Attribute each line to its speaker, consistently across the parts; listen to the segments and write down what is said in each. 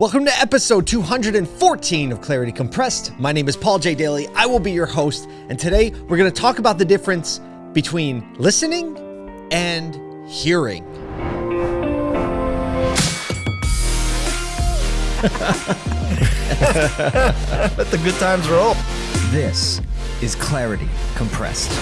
Speaker 1: Welcome to episode 214 of Clarity Compressed. My name is Paul J. Daly. I will be your host, and today we're going to talk about the difference between listening and hearing.
Speaker 2: Let the good times roll.
Speaker 3: This is Clarity Compressed.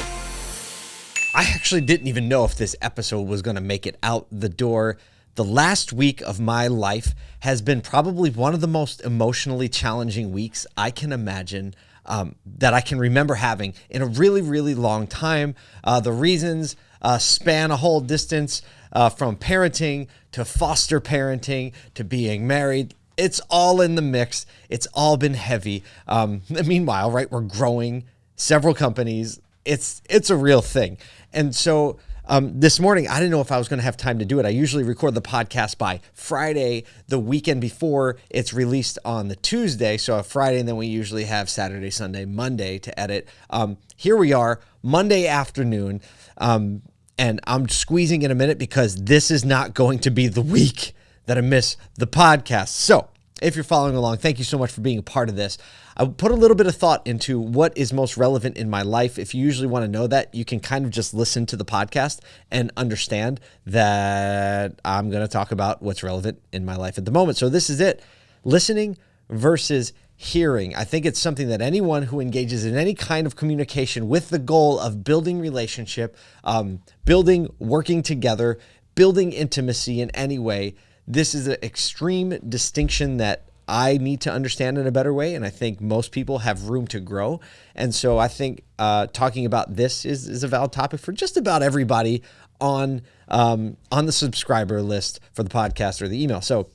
Speaker 1: I actually didn't even know if this episode was going to make it out the door. The last week of my life has been probably one of the most emotionally challenging weeks I can imagine. Um, that I can remember having in a really, really long time. Uh, the reasons uh, span a whole distance uh, from parenting to foster parenting to being married. It's all in the mix. It's all been heavy. Um, meanwhile, right, we're growing several companies. It's it's a real thing, and so um, this morning, I didn't know if I was going to have time to do it. I usually record the podcast by Friday, the weekend before it's released on the Tuesday. So a Friday, and then we usually have Saturday, Sunday, Monday to edit. Um, here we are, Monday afternoon. Um, and I'm squeezing in a minute because this is not going to be the week that I miss the podcast. So if you're following along, thank you so much for being a part of this. I put a little bit of thought into what is most relevant in my life. If you usually want to know that, you can kind of just listen to the podcast and understand that I'm going to talk about what's relevant in my life at the moment. So this is it listening versus hearing. I think it's something that anyone who engages in any kind of communication with the goal of building relationship, um, building, working together, building intimacy in any way, this is an extreme distinction that I need to understand in a better way. And I think most people have room to grow. And so I think uh, talking about this is, is a valid topic for just about everybody on um, on the subscriber list for the podcast or the email. So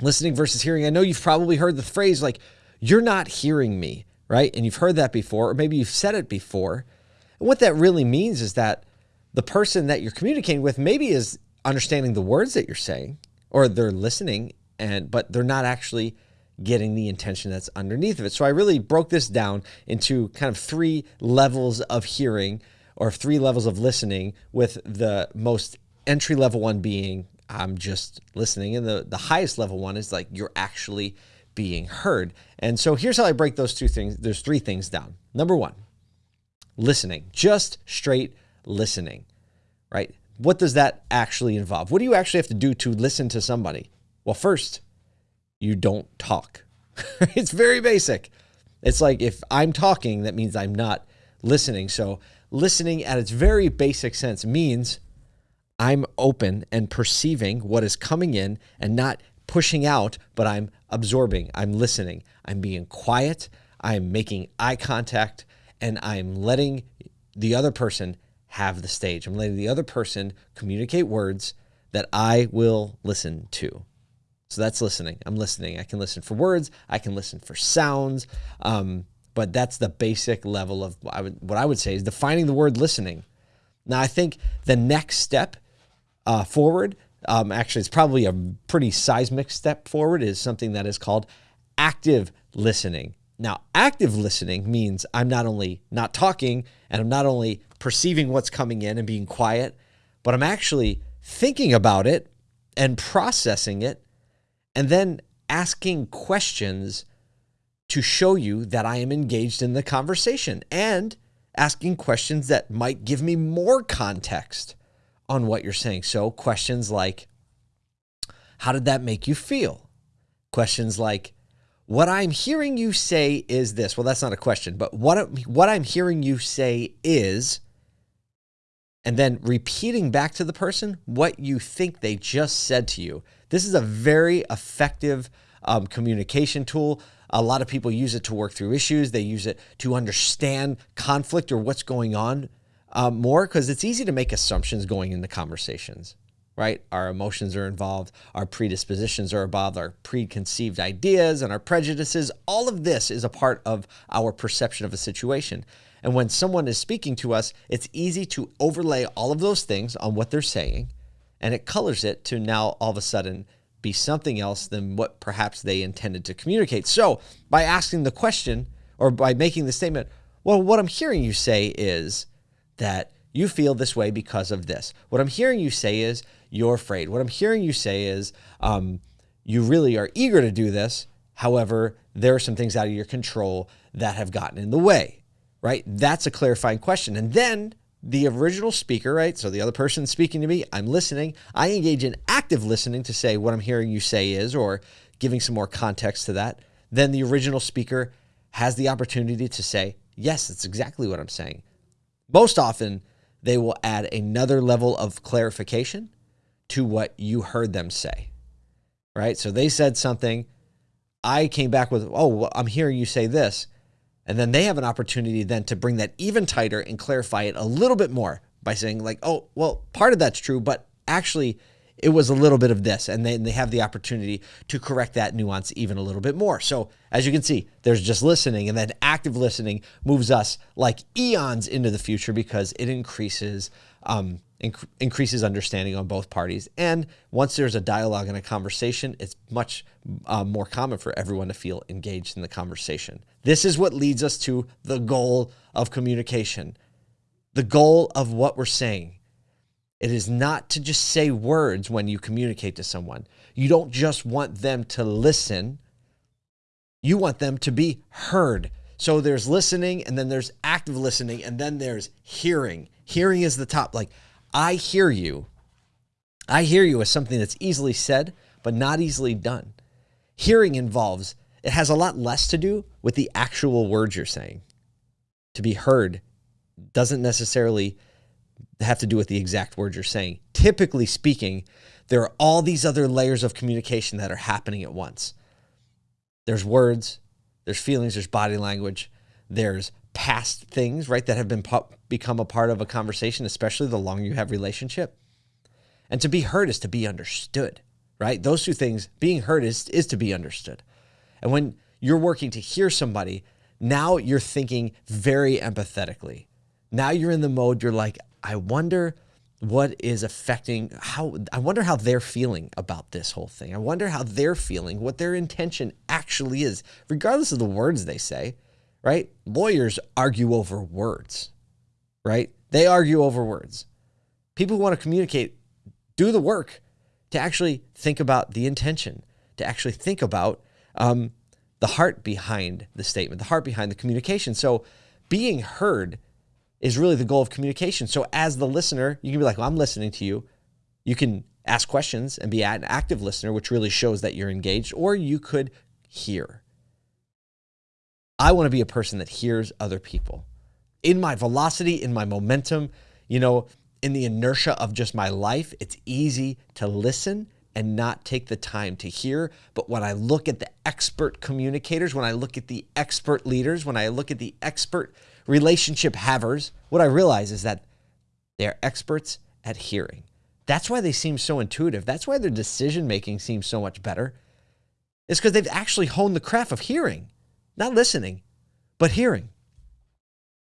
Speaker 1: listening versus hearing. I know you've probably heard the phrase like, you're not hearing me, right? And you've heard that before, or maybe you've said it before. And what that really means is that the person that you're communicating with maybe is understanding the words that you're saying, or they're listening and but they're not actually getting the intention that's underneath of it. So I really broke this down into kind of three levels of hearing or three levels of listening with the most entry level one being I'm just listening and the the highest level one is like you're actually being heard. And so here's how I break those two things there's three things down. Number 1, listening. Just straight listening. Right? What does that actually involve? What do you actually have to do to listen to somebody? Well, first, you don't talk. it's very basic. It's like if I'm talking, that means I'm not listening. So, listening at its very basic sense means I'm open and perceiving what is coming in and not pushing out, but I'm absorbing, I'm listening, I'm being quiet, I'm making eye contact, and I'm letting the other person have the stage. I'm letting the other person communicate words that I will listen to. So that's listening. I'm listening. I can listen for words. I can listen for sounds. Um, but that's the basic level of what I, would, what I would say is defining the word listening. Now, I think the next step uh, forward, um, actually, it's probably a pretty seismic step forward, is something that is called active listening. Now, active listening means I'm not only not talking and I'm not only perceiving what's coming in and being quiet, but I'm actually thinking about it and processing it and then asking questions to show you that I am engaged in the conversation and asking questions that might give me more context on what you're saying. So, questions like, How did that make you feel? Questions like, What I'm hearing you say is this. Well, that's not a question, but what, what I'm hearing you say is, and then repeating back to the person what you think they just said to you. This is a very effective um, communication tool. A lot of people use it to work through issues. They use it to understand conflict or what's going on um, more because it's easy to make assumptions going into conversations, right? Our emotions are involved, our predispositions are involved, our preconceived ideas and our prejudices. All of this is a part of our perception of a situation. And when someone is speaking to us, it's easy to overlay all of those things on what they're saying, and it colors it to now all of a sudden be something else than what perhaps they intended to communicate. So, by asking the question or by making the statement, well, what I'm hearing you say is that you feel this way because of this. What I'm hearing you say is you're afraid. What I'm hearing you say is um, you really are eager to do this. However, there are some things out of your control that have gotten in the way, right? That's a clarifying question. And then the original speaker, right? So the other person speaking to me, I'm listening. I engage in active listening to say what I'm hearing you say is, or giving some more context to that. Then the original speaker has the opportunity to say, yes, that's exactly what I'm saying. Most often, they will add another level of clarification to what you heard them say, right? So they said something. I came back with, oh, well, I'm hearing you say this. And then they have an opportunity then to bring that even tighter and clarify it a little bit more by saying, like, oh, well, part of that's true, but actually, it was a little bit of this. And then they have the opportunity to correct that nuance even a little bit more. So, as you can see, there's just listening, and then active listening moves us like eons into the future because it increases. Um, inc- increases understanding on both parties. And once there's a dialogue and a conversation, it's much uh, more common for everyone to feel engaged in the conversation. This is what leads us to the goal of communication, the goal of what we're saying. It is not to just say words when you communicate to someone. You don't just want them to listen, you want them to be heard. So there's listening, and then there's active listening, and then there's hearing. Hearing is the top. Like, I hear you. I hear you as something that's easily said, but not easily done. Hearing involves, it has a lot less to do with the actual words you're saying. To be heard doesn't necessarily have to do with the exact words you're saying. Typically speaking, there are all these other layers of communication that are happening at once. There's words, there's feelings, there's body language, there's past things, right, that have been become a part of a conversation, especially the longer you have relationship. And to be heard is to be understood, right? Those two things, being heard is is to be understood. And when you're working to hear somebody, now you're thinking very empathetically. Now you're in the mode you're like, I wonder what is affecting how I wonder how they're feeling about this whole thing. I wonder how they're feeling, what their intention actually is, regardless of the words they say right? Lawyers argue over words, right? They argue over words. People who want to communicate do the work to actually think about the intention, to actually think about um, the heart behind the statement, the heart behind the communication. So being heard is really the goal of communication. So as the listener, you can be like, well, I'm listening to you. You can ask questions and be an active listener, which really shows that you're engaged, or you could hear. I want to be a person that hears other people. In my velocity, in my momentum, you know, in the inertia of just my life, it's easy to listen and not take the time to hear. But when I look at the expert communicators, when I look at the expert leaders, when I look at the expert relationship havers, what I realize is that they're experts at hearing. That's why they seem so intuitive. That's why their decision making seems so much better. It's because they've actually honed the craft of hearing not listening, but hearing.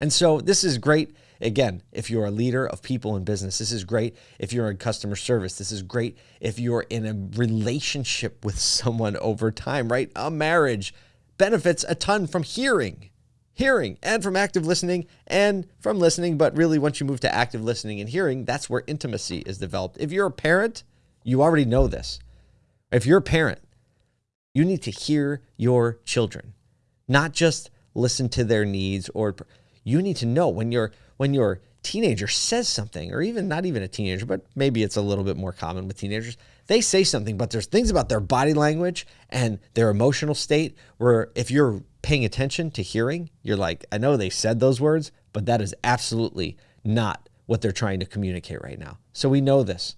Speaker 1: And so this is great. Again, if you're a leader of people in business, this is great. If you're in customer service, this is great. If you're in a relationship with someone over time, right? A marriage benefits a ton from hearing, hearing, and from active listening and from listening. But really, once you move to active listening and hearing, that's where intimacy is developed. If you're a parent, you already know this. If you're a parent, you need to hear your children not just listen to their needs or you need to know when your when your teenager says something or even not even a teenager but maybe it's a little bit more common with teenagers. They say something but there's things about their body language and their emotional state where if you're paying attention to hearing you're like I know they said those words but that is absolutely not what they're trying to communicate right now. So we know this.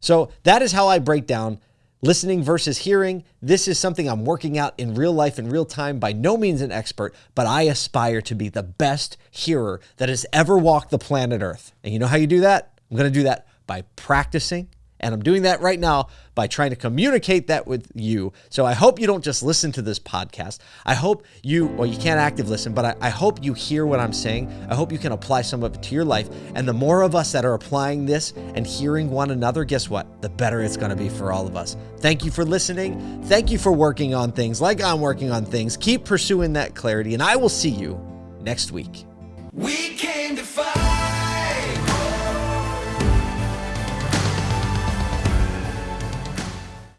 Speaker 1: So that is how I break down Listening versus hearing, this is something I'm working out in real life in real time. By no means an expert, but I aspire to be the best hearer that has ever walked the planet Earth. And you know how you do that? I'm going to do that by practicing and I'm doing that right now by trying to communicate that with you. So I hope you don't just listen to this podcast. I hope you, well, you can't active listen, but I, I, hope you hear what I'm saying. I hope you can apply some of it to your life. And the more of us that are applying this and hearing one another, guess what? The better it's going to be for all of us. Thank you for listening. Thank you for working on things like I'm working on things. Keep pursuing that clarity, and I will see you next week. We came to fight.